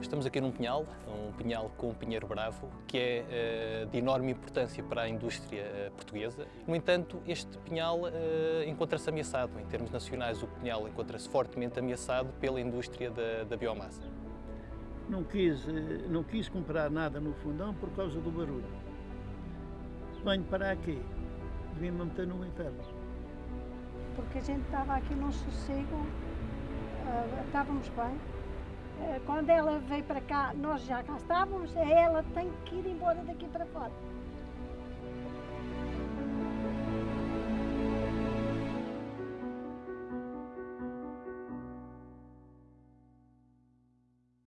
Estamos aqui num pinhal, um pinhal com um pinheiro bravo, que é uh, de enorme importância para a indústria uh, portuguesa. No entanto, este pinhal uh, encontra-se ameaçado. Em termos nacionais, o pinhal encontra-se fortemente ameaçado pela indústria da, da biomassa. Não quis, não quis comprar nada no fundão por causa do barulho. Venho para aqui, devia-me meter no inferno. Porque a gente estava aqui num sossego, estávamos bem, quando ela veio para cá, nós já cá estávamos, ela tem que ir embora daqui para fora.